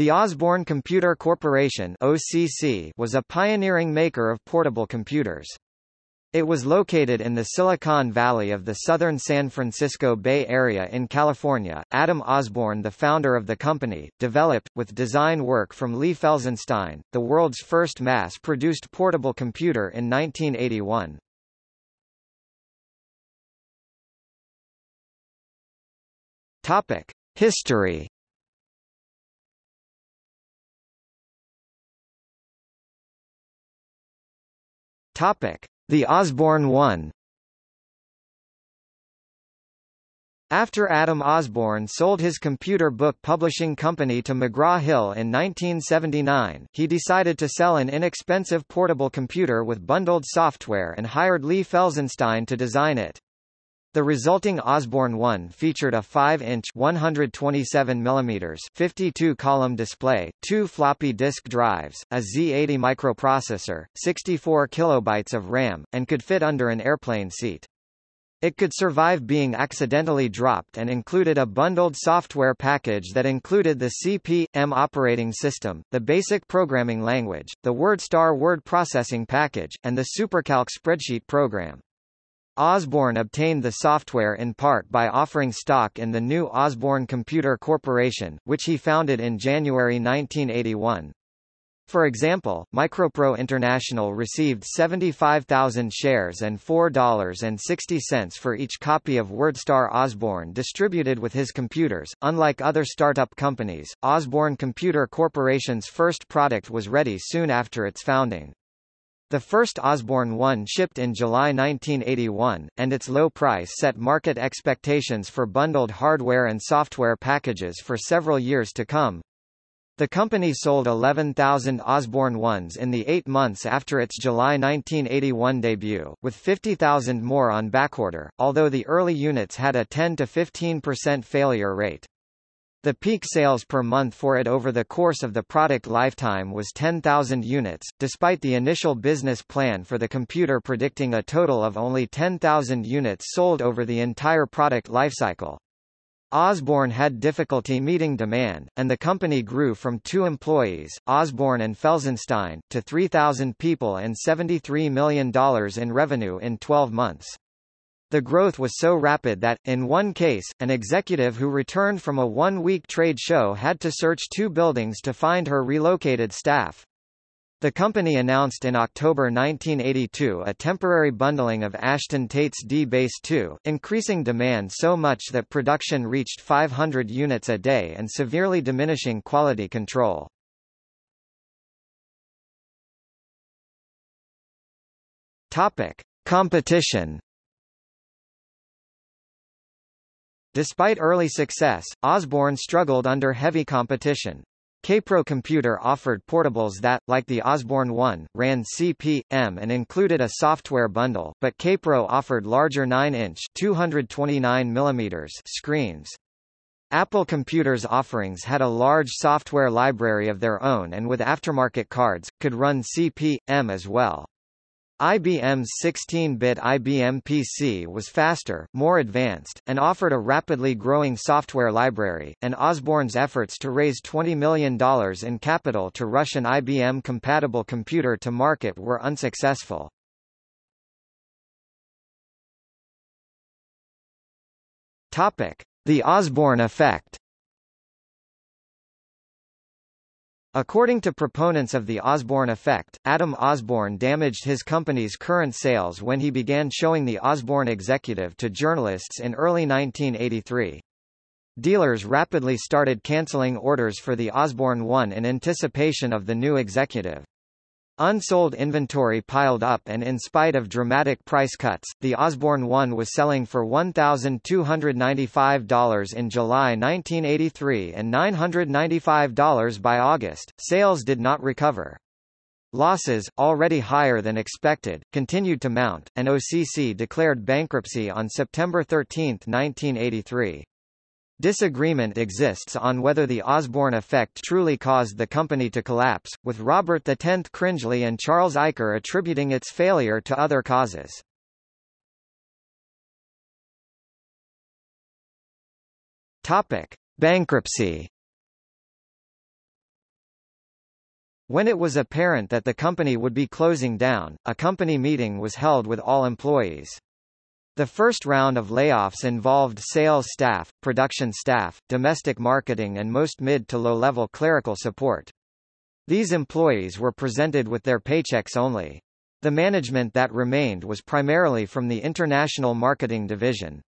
The Osborne Computer Corporation OCC was a pioneering maker of portable computers. It was located in the Silicon Valley of the southern San Francisco Bay Area in California. Adam Osborne, the founder of the company, developed, with design work from Lee Felsenstein, the world's first mass-produced portable computer in 1981. Topic: History Topic: The Osborne 1. After Adam Osborne sold his computer book publishing company to McGraw-Hill in 1979, he decided to sell an inexpensive portable computer with bundled software and hired Lee Felsenstein to design it. The resulting Osborne 1 featured a 5-inch 127 mm 52-column display, two floppy disk drives, a Z80 microprocessor, 64 kilobytes of RAM, and could fit under an airplane seat. It could survive being accidentally dropped and included a bundled software package that included the CP/M operating system, the BASIC programming language, the WordStar word processing package, and the SuperCalc spreadsheet program. Osborne obtained the software in part by offering stock in the new Osborne Computer Corporation, which he founded in January 1981. For example, Micropro International received 75,000 shares and $4.60 for each copy of WordStar Osborne distributed with his computers. Unlike other startup companies, Osborne Computer Corporation's first product was ready soon after its founding. The first Osborne 1 shipped in July 1981, and its low price set market expectations for bundled hardware and software packages for several years to come. The company sold 11,000 Osborne 1s in the eight months after its July 1981 debut, with 50,000 more on backorder, although the early units had a 10 to 15% failure rate. The peak sales per month for it over the course of the product lifetime was 10,000 units, despite the initial business plan for the computer predicting a total of only 10,000 units sold over the entire product lifecycle. Osborne had difficulty meeting demand, and the company grew from two employees, Osborne and Felsenstein, to 3,000 people and $73 million in revenue in 12 months. The growth was so rapid that, in one case, an executive who returned from a one-week trade show had to search two buildings to find her relocated staff. The company announced in October 1982 a temporary bundling of Ashton Tate's D-Base 2, increasing demand so much that production reached 500 units a day and severely diminishing quality control. Topic: Competition Despite early success, Osborne struggled under heavy competition. Kaypro Computer offered portables that, like the Osborne 1, ran CP/M and included a software bundle, but Kaypro offered larger 9-inch (229 mm) screens. Apple Computer's offerings had a large software library of their own and with aftermarket cards, could run CP/M as well. IBM's 16-bit IBM PC was faster, more advanced, and offered a rapidly growing software library, and Osborne's efforts to raise $20 million in capital to rush an IBM-compatible computer to market were unsuccessful. The Osborne effect According to proponents of the Osborne effect, Adam Osborne damaged his company's current sales when he began showing the Osborne executive to journalists in early 1983. Dealers rapidly started canceling orders for the Osborne 1 in anticipation of the new executive. Unsold inventory piled up and in spite of dramatic price cuts, the Osborne 1 was selling for $1,295 in July 1983 and $995 by August. Sales did not recover. Losses, already higher than expected, continued to mount, and OCC declared bankruptcy on September 13, 1983. Disagreement exists on whether the Osborne effect truly caused the company to collapse, with Robert X Cringely and Charles Eicher attributing its failure to other causes. Topic: Bankruptcy When it was apparent that the company would be closing down, a company meeting was held with all employees. The first round of layoffs involved sales staff, production staff, domestic marketing and most mid to low-level clerical support. These employees were presented with their paychecks only. The management that remained was primarily from the International Marketing Division.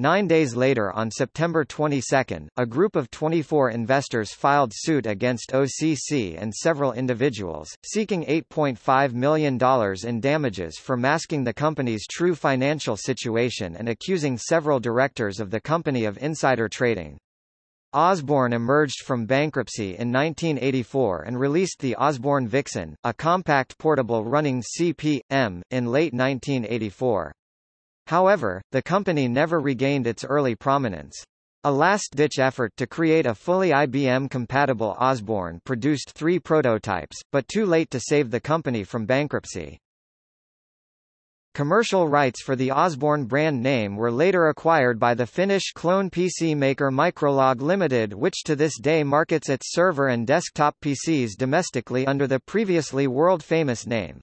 Nine days later on September 22, a group of 24 investors filed suit against OCC and several individuals, seeking $8.5 million in damages for masking the company's true financial situation and accusing several directors of the company of insider trading. Osborne emerged from bankruptcy in 1984 and released the Osborne Vixen, a compact portable running CP/M, in late 1984. However, the company never regained its early prominence. A last-ditch effort to create a fully IBM-compatible Osborne produced three prototypes, but too late to save the company from bankruptcy. Commercial rights for the Osborne brand name were later acquired by the Finnish clone PC maker Mikrolog Limited which to this day markets its server and desktop PCs domestically under the previously world-famous name.